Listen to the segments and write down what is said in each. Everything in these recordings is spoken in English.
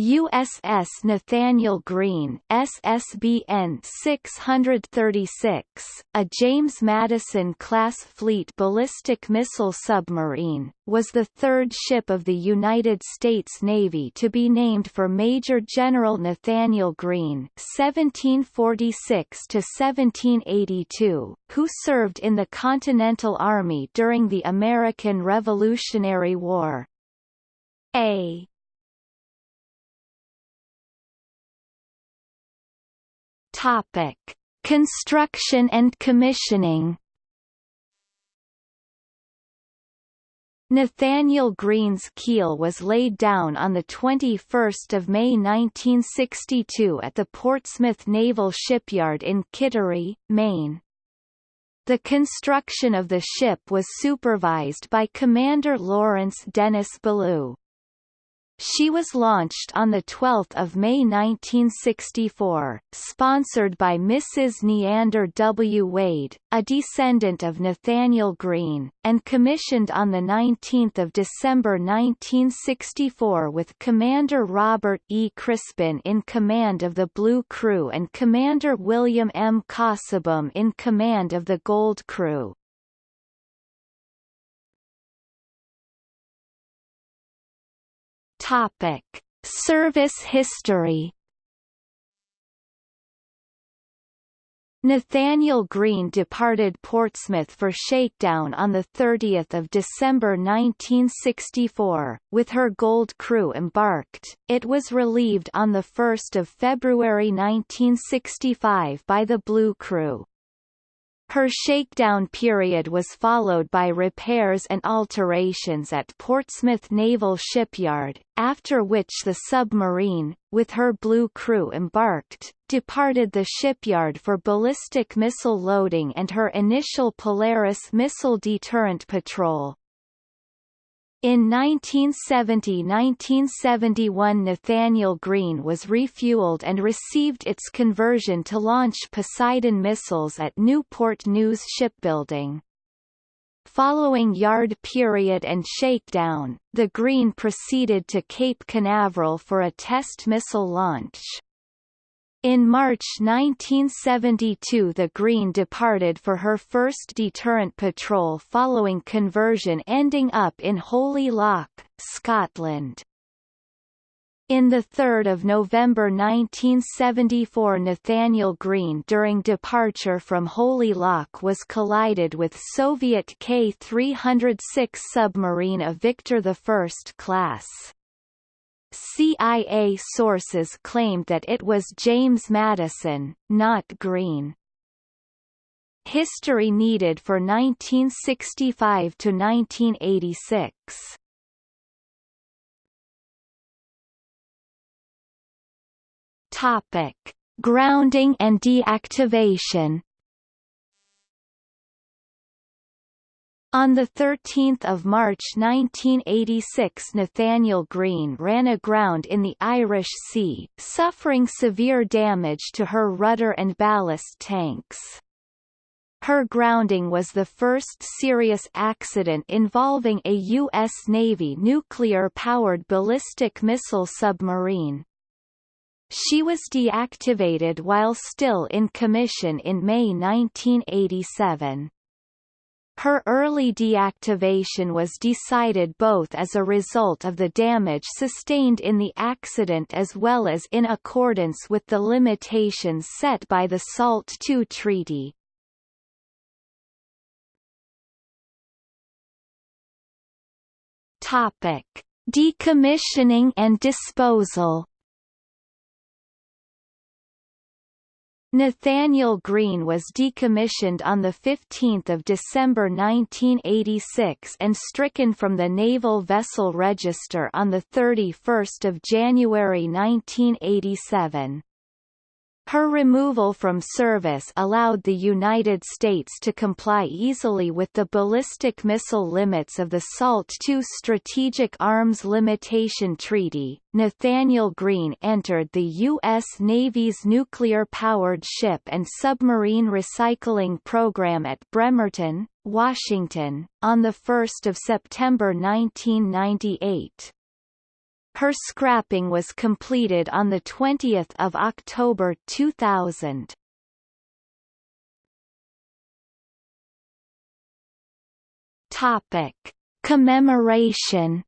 USS Nathaniel Greene SSBN 636, a James Madison-class fleet ballistic missile submarine, was the third ship of the United States Navy to be named for Major General Nathaniel Greene (1746–1782), who served in the Continental Army during the American Revolutionary War. A Topic: Construction and commissioning. Nathaniel Greene's keel was laid down on 21 May 1962 at the Portsmouth Naval Shipyard in Kittery, Maine. The construction of the ship was supervised by Commander Lawrence Dennis Ballou. She was launched on 12 May 1964, sponsored by Mrs. Neander W. Wade, a descendant of Nathaniel Greene, and commissioned on 19 December 1964 with Commander Robert E. Crispin in command of the Blue Crew and Commander William M. Casaubon in command of the Gold Crew. Topic: Service history. Nathaniel Greene departed Portsmouth for shakedown on 30 December 1964, with her gold crew embarked. It was relieved on 1 February 1965 by the Blue Crew. Her shakedown period was followed by repairs and alterations at Portsmouth Naval Shipyard, after which the submarine, with her blue crew embarked, departed the shipyard for ballistic missile loading and her initial Polaris missile deterrent patrol. In 1970–1971 Nathaniel Greene was refueled and received its conversion to launch Poseidon missiles at Newport News Shipbuilding. Following yard period and shakedown, the Greene proceeded to Cape Canaveral for a test missile launch. In March 1972 the Greene departed for her first deterrent patrol following conversion ending up in Holy Loch, Scotland. In 3 November 1974 Nathaniel Greene during departure from Holy Loch was collided with Soviet K-306 submarine of Victor I class. CIA sources claimed that it was James Madison, not Greene. History needed for 1965 to 1986. Topic: Grounding and deactivation. On 13 March 1986 Nathaniel Greene ran aground in the Irish Sea, suffering severe damage to her rudder and ballast tanks. Her grounding was the first serious accident involving a U.S. Navy nuclear-powered ballistic missile submarine. She was deactivated while still in commission in May 1987. Her early deactivation was decided both as a result of the damage sustained in the accident as well as in accordance with the limitations set by the SALT II treaty. Decommissioning and disposal Nathaniel Greene was decommissioned on 15 December 1986 and stricken from the Naval Vessel Register on 31 January 1987. Her removal from service allowed the United States to comply easily with the ballistic missile limits of the SALT II Strategic Arms Limitation Treaty. Nathaniel Greene entered the U.S. Navy's nuclear-powered ship and submarine recycling program at Bremerton, Washington, on 1 September 1998. Her scrapping was completed on 20 October 2000. Topic. Commemoration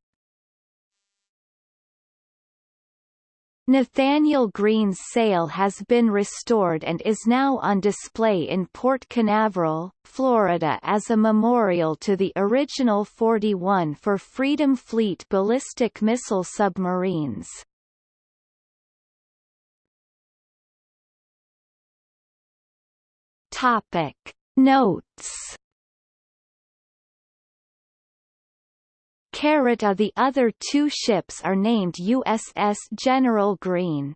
Nathaniel Greene's sail has been restored and is now on display in Port Canaveral, Florida as a memorial to the original 41 for Freedom Fleet ballistic missile submarines. Topic Notes Carrot the other two ships are named USS General Greene.